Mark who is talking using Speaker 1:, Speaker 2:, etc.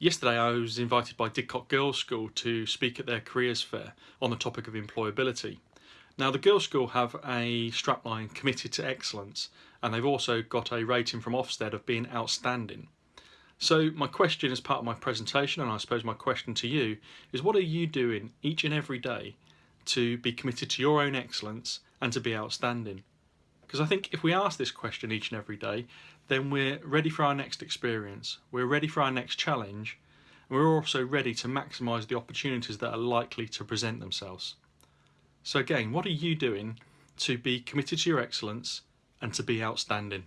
Speaker 1: Yesterday I was invited by Didcot Girls School to speak at their careers fair on the topic of employability. Now the Girls School have a strapline committed to excellence and they've also got a rating from Ofsted of being outstanding. So my question as part of my presentation and I suppose my question to you is what are you doing each and every day to be committed to your own excellence and to be outstanding? Because I think if we ask this question each and every day then we're ready for our next experience, we're ready for our next challenge, and we're also ready to maximise the opportunities that are likely to present themselves. So again, what are you doing to be committed to your excellence and to be outstanding?